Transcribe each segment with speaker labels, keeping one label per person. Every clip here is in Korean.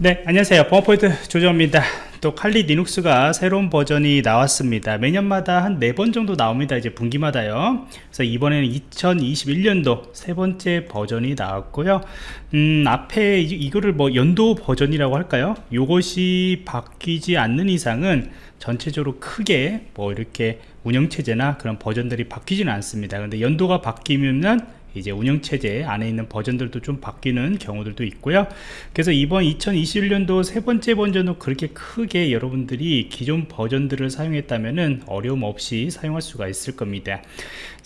Speaker 1: 네 안녕하세요. 범어포인트 조정입니다. 또 칼리 리눅스가 새로운 버전이 나왔습니다. 매년마다 한 네 번 정도 나옵니다. 이제 분기마다요. 그래서 이번에는 2021년도 세 번째 버전이 나왔고요. 음 앞에 이, 거를 뭐 연도 버전이라고 할까요? 이것이 바뀌지 않는 이상은 전체적으로 크게 뭐 이렇게 운영체제나 그런 버전들이 바뀌지는 않습니다. 근데 연도가 바뀌면 이제 운영체제 안에 있는 버전들도 좀 바뀌는 경우들도 있고요. 그래서 이번 2021년도 세 번째 버전도 그렇게 크게 여러분들이 기존 버전들을 사용했다면 어려움 없이 사용할 수가 있을 겁니다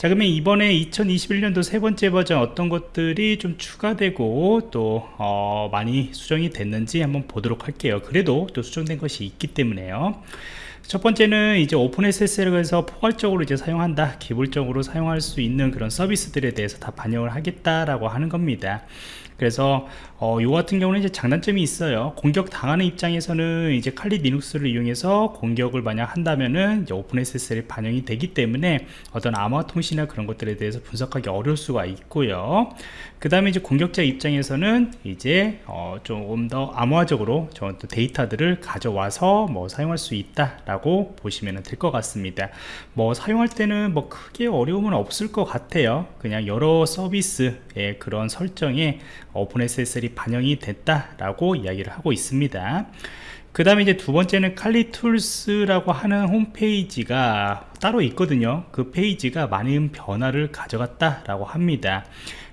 Speaker 1: 자 그러면 이번에 2021년도 세 번째 버전 어떤 것들이 좀 추가되고 또 어, 많이 수정이 됐는지 한번 보도록 할게요. 그래도 또 수정된 것이 있기 때문에요. 첫 번째는 이제 오픈 SSL에서 포괄적으로 이제 사용한다 기본적으로 사용할 수 있는 그런 서비스들에 대해서 다 반영을 하겠다라고 하는 겁니다 그래서 어, 요 같은 경우는 이제 장단점이 있어요. 공격 당하는 입장에서는 이제 칼리 리눅스를 이용해서 공격을 만약 한다면은 오픈 SSL이 반영이 되기 때문에 어떤 암호화 통신이나 그런 것들에 대해서 분석하기 어려울 수가 있고요. 그 다음에 이제 공격자 입장에서는 이제 어, 조금 더 암호화적으로 저 데이터들을 가져와서 뭐 사용할 수 있다라고 보시면 될 것 같습니다. 뭐 사용할 때는 뭐 크게 어려움은 없을 것 같아요. 그냥 여러 서비스의 그런 설정에 OpenSSL이 반영이 됐다라고 이야기를 하고 있습니다. 그 다음에 이제 두 번째는 칼리툴스라고 하는 홈페이지가 따로 있거든요. 그 페이지가 많은 변화를 가져갔다 라고 합니다.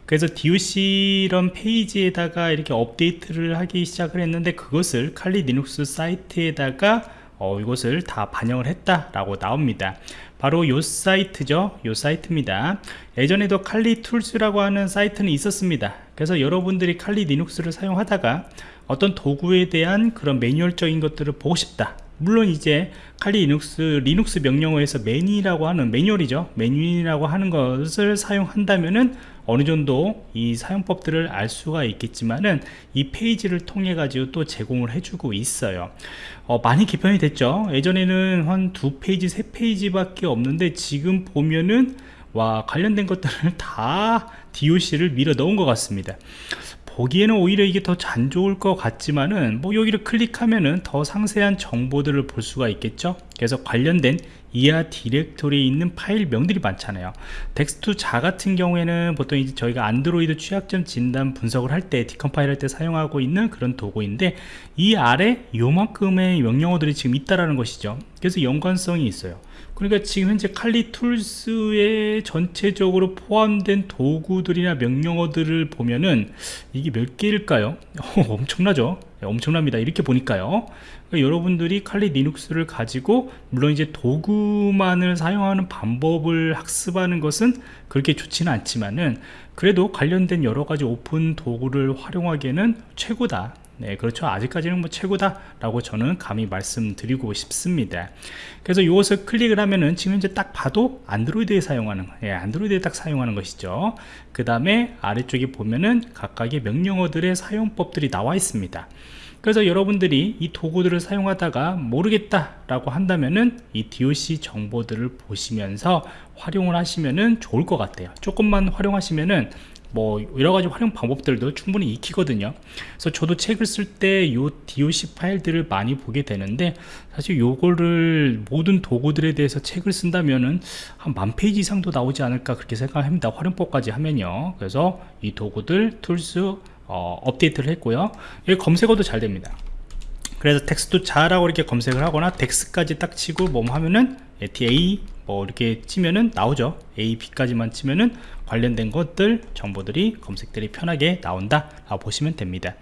Speaker 1: 그래서 DOC 이런 페이지에다가 이렇게 업데이트를 하기 시작을 했는데 그것을 Kali Linux 사이트에다가 어, 이것을 다 반영을 했다라고 나옵니다. 바로 요 사이트죠. 요 사이트입니다. 예전에도 칼리 툴스라고 하는 사이트는 있었습니다. 그래서 여러분들이 칼리 리눅스를 사용하다가 어떤 도구에 대한 그런 매뉴얼적인 것들을 보고 싶다. 물론 이제 Kali Linux Linux 명령어에서 man이라고 하는 매뉴얼이죠. 매뉴얼이라고 하는 것을 사용한다면은 어느 정도 이 사용법들을 알 수가 있겠지만은 이 페이지를 통해 가지고 또 제공을 해주고 있어요. 어, 많이 개편이 됐죠. 예전에는 한 두 페이지 세 페이지 밖에 없는데 지금 보면은 와 관련된 것들을 다 DOC를 밀어 넣은 것 같습니다 보기에는 오히려 이게 더 안 좋을 것 같지만은 뭐 여기를 클릭하면은 더 상세한 정보들을 볼 수가 있겠죠 그래서 관련된 이하 디렉토리에 있는 파일명들이 많잖아요 dex2jar 같은 경우에는 보통 이제 저희가 안드로이드 취약점 진단 분석을 할 때 decompile 할 때 사용하고 있는 그런 도구인데 이 아래 요만큼의 명령어들이 지금 있다라는 것이죠 그래서 연관성이 있어요 그러니까 지금 현재 칼리 툴스에 전체적으로 포함된 도구들이나 명령어들을 보면은 이게 몇 개일까요? 엄청나죠? 네, 엄청납니다. 이렇게 보니까요. 그러니까 여러분들이 칼리 리눅스를 가지고 물론 이제 도구만을 사용하는 방법을 학습하는 것은 그렇게 좋지는 않지만은 그래도 관련된 여러 가지 오픈 도구를 활용하기에는 최고다. 네 그렇죠. 아직까지는 뭐 최고다 라고 저는 감히 말씀드리고 싶습니다. 그래서 이것을 클릭을 하면은 지금 이제 딱 봐도 안드로이드에 사용하는 예, 안드로이드에 딱 사용하는 것이죠. 그 다음에 아래쪽에 보면은 각각의 명령어들의 사용법들이 나와 있습니다. 그래서 여러분들이 이 도구들을 사용하다가 모르겠다 라고 한다면은 이 DOC 정보들을 보시면서 활용을 하시면은 좋을 것 같아요. 조금만 활용하시면은 뭐 여러가지 활용 방법들도 충분히 익히거든요. 그래서 저도 책을 쓸 때 이 DOC 파일들을 많이 보게 되는데 사실 요거를 모든 도구들에 대해서 책을 쓴다면은 한 만 페이지 이상도 나오지 않을까 그렇게 생각합니다. 활용법까지 하면요. 그래서 이 도구들 Tools 어, 업데이트를 했고요. 여기 검색어도 잘 됩니다. 그래서 텍스트 자라고 이렇게 검색을 하거나 dex까지 딱 치고 뭐 하면은 ta 뭐 이렇게 치면은 나오죠. A b까지만 치면은 관련된 것들 정보들이 검색들이 편하게 나온다 라고 보시면 됩니다.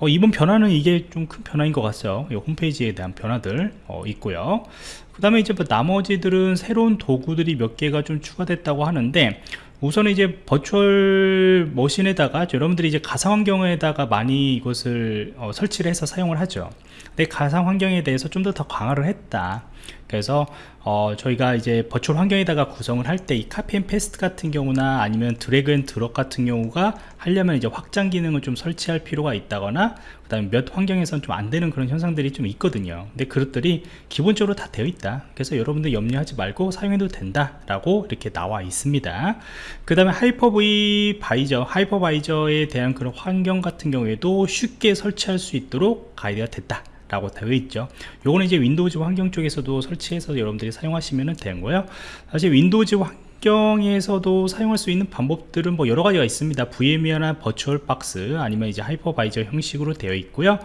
Speaker 1: 어, 이번 변화는 이게 좀 큰 변화인 것 같아요. 이 홈페이지에 대한 변화들 어, 있고요. 그 다음에 이제 뭐 나머지들은 새로운 도구들이 몇 개가 좀 추가됐다고 하는데 우선 이제 virtual machine에다가 여러분들이 이제 가상 환경에다가 많이 이것을 어, 설치를 해서 사용을 하죠. 근데 가상 환경에 대해서 좀 더 더 강화를 했다 그래서 어, 저희가 이제 virtual 환경에다가 구성을 할 때 이 copy and paste 같은 경우나 아니면 drag and drop 같은 경우가 하려면 이제 확장 기능을 좀 설치할 필요가 있다거나 그 다음에 몇 환경에서는 좀안 되는 그런 현상들이 좀 있거든요. 근데 그것들이 기본적으로 다 되어 있다. 그래서 여러분들 염려하지 말고 사용해도 된다 라고 이렇게 나와 있습니다. 그 다음에 하이퍼V 바이저 하이퍼바이저에 대한 그런 환경 같은 경우에도 쉽게 설치할 수 있도록 가이드가 됐다 라고 되어 있죠. 요거는 이제 Windows 환경 쪽에서도 설치해서 여러분들이 사용하시면 거예요. 사실 Windows 환경에서도 사용할 수 있는 방법들은 뭐 여러 가지가 있습니다. VM이나 VirtualBox 아니면 이제 hypervisor 형식으로 되어 있고요.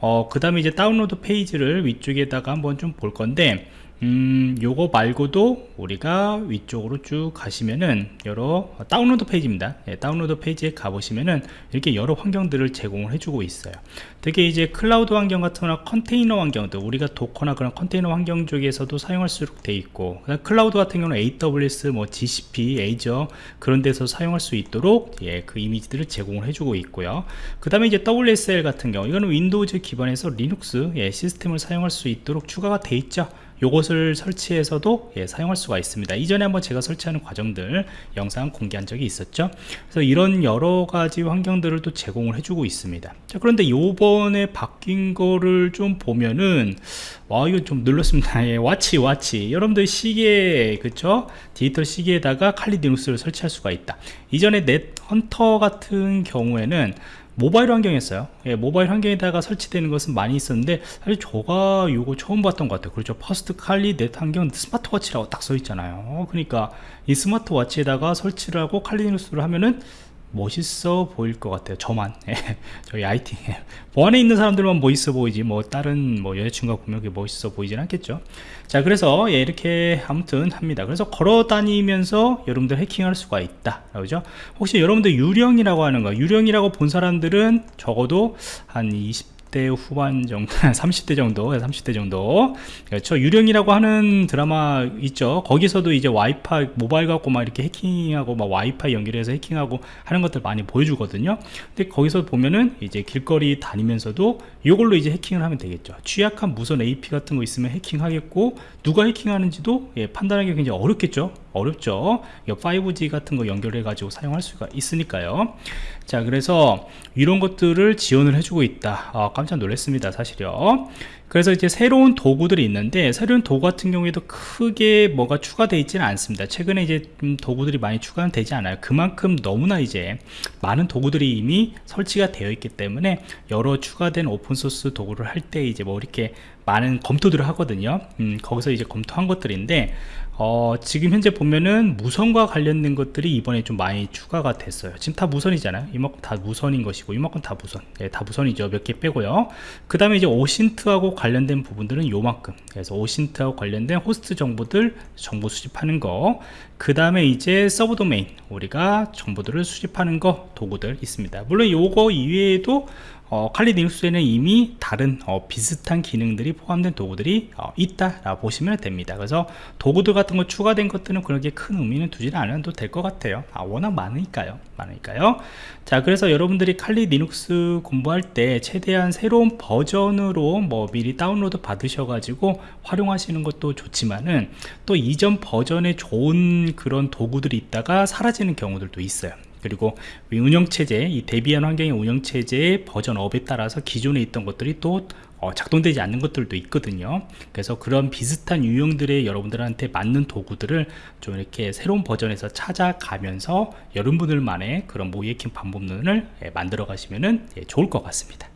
Speaker 1: 어, 그 다음에 이제 다운로드 페이지를 위쪽에다가 한번 좀 볼 건데 음, 요거 말고도 우리가 위쪽으로 쭉 가시면은 여러 다운로드 페이지입니다. 예, 다운로드 페이지에 가보시면은 이렇게 여러 환경들을 제공을 해주고 있어요. 되게 이제 클라우드 환경 같은 거나 컨테이너 환경도 우리가 Docker나 그런 컨테이너 환경 쪽에서도 사용할 수 있게 돼 있고 클라우드 같은 경우는 AWS, 뭐 GCP, Azure 그런 데서 사용할 수 있도록 예, 그 이미지들을 제공을 해주고 있고요. 그 다음에 이제 WSL 같은 경우 이거는 Windows 기반에서 리눅스 예, 시스템을 사용할 수 있도록 추가가 돼 있죠. 요것을 설치해서도 예, 사용할 수가 있습니다. 이전에 한번 제가 설치하는 과정들 영상 공개한 적이 있었죠. 그래서 이런 여러 가지 환경들을 또 제공을 해주고 있습니다. 자 그런데 요번에 바뀐 거를 좀 보면은 와 이거 좀 놀랐습니다. 예, 와치 와치. 여러분들 시계 그쵸? 디지털 시계에다가 칼리 디눅스를 설치할 수가 있다. 이전에 NetHunter 같은 경우에는 모바일 환경이었어요. 예, 모바일 환경에다가 설치되는 것은 많이 있었는데 사실 저가 요거 처음 봤던 것 같아요. 그렇죠. first Kali Net 환경 스마트워치라고 딱 써 있잖아요. 그러니까 이 스마트워치에다가 설치를 하고 칼리누스를 하면은 멋있어 보일 것 같아요. 저만. 예, 저희 IT 보안에 있는 사람들만 멋있어 보이지 뭐 다른 뭐 여자친구가 보면 멋있어 보이진 않겠죠. 자 그래서 예, 이렇게 아무튼 합니다. 그래서 걸어 다니면서 여러분들 해킹할 수가 있다. 그죠? 혹시 여러분들 유령이라고 하는 거 유령이라고 본 사람들은 적어도 한 20, 20대 후반 정도 30대 정도 30대 정도. 그렇죠. 유령이라고 하는 드라마 있죠. 거기서도 이제 와이파이 모바일 갖고 막 이렇게 해킹하고 막 와이파이 연결해서 해킹하고 하는 것들 많이 보여주거든요. 근데 거기서 보면은 이제 길거리 다니면서도 이걸로 이제 해킹을 하면 되겠죠. 취약한 무선 AP 같은 거 있으면 해킹하겠고 누가 해킹하는지도 예, 판단하기 굉장히 어렵겠죠 어렵죠. 5G 같은 거 연결해 가지고 사용할 수가 있으니까요. 자 그래서 이런 것들을 지원을 해주고 있다. 아, 깜짝 놀랐습니다 사실요. 그래서 이제 새로운 도구들이 있는데 새로운 도구 같은 경우에도 크게 뭐가 추가되어 있지는 않습니다. 최근에 이제 좀 도구들이 많이 추가는 되지 않아요. 그만큼 너무나 이제 많은 도구들이 이미 설치가 되어 있기 때문에 여러 추가된 오픈소스 도구를 할 때 이제 뭐 이렇게 많은 검토들을 하거든요. 음, 거기서 이제 검토한 것들인데 어, 지금 현재 보면은 무선과 관련된 것들이 이번에 좀 많이 추가가 됐어요. 지금 다 무선이잖아요. 이만큼 다 무선인 것이고 이만큼 다 무선. 네, 다 무선이죠. 몇 개 빼고요. 그 다음에 이제 OSINT하고 관련된 부분들은 요만큼. 그래서 OSINT하고 관련된 호스트 정보들 정보 수집하는 거 그 다음에 이제 subdomain 우리가 정보들을 수집하는 거 도구들 있습니다. 물론 요거 이외에도 어, 칼리 닉스에는 이미 다른 어, 비슷한 기능들이 포함된 도구들이 어, 있다 보시면 됩니다. 그래서 도구들 같은 거 추가된 것들은 그렇게 큰 의미는 두지는 않아도 될 것 같아요. 아, 워낙 많으니까요. 많으니까요. 자 그래서 여러분들이 Kali Linux 공부할 때 최대한 새로운 버전으로 뭐 미리 다운로드 받으셔 가지고 활용하시는 것도 좋지만은 또 이전 버전에 좋은 그런 도구들이 있다가 사라지는 경우들도 있어요. 그리고 운영체제 이 대비한 환경의 운영체제의 버전 업에 따라서 기존에 있던 것들이 또 어, 작동되지 않는 것들도 있거든요. 그래서 그런 비슷한 유형들의 여러분들한테 맞는 도구들을 좀 이렇게 새로운 버전에서 찾아가면서 여러분들만의 그런 모이킹 방법론을 예, 만들어 가시면 예, 좋을 것 같습니다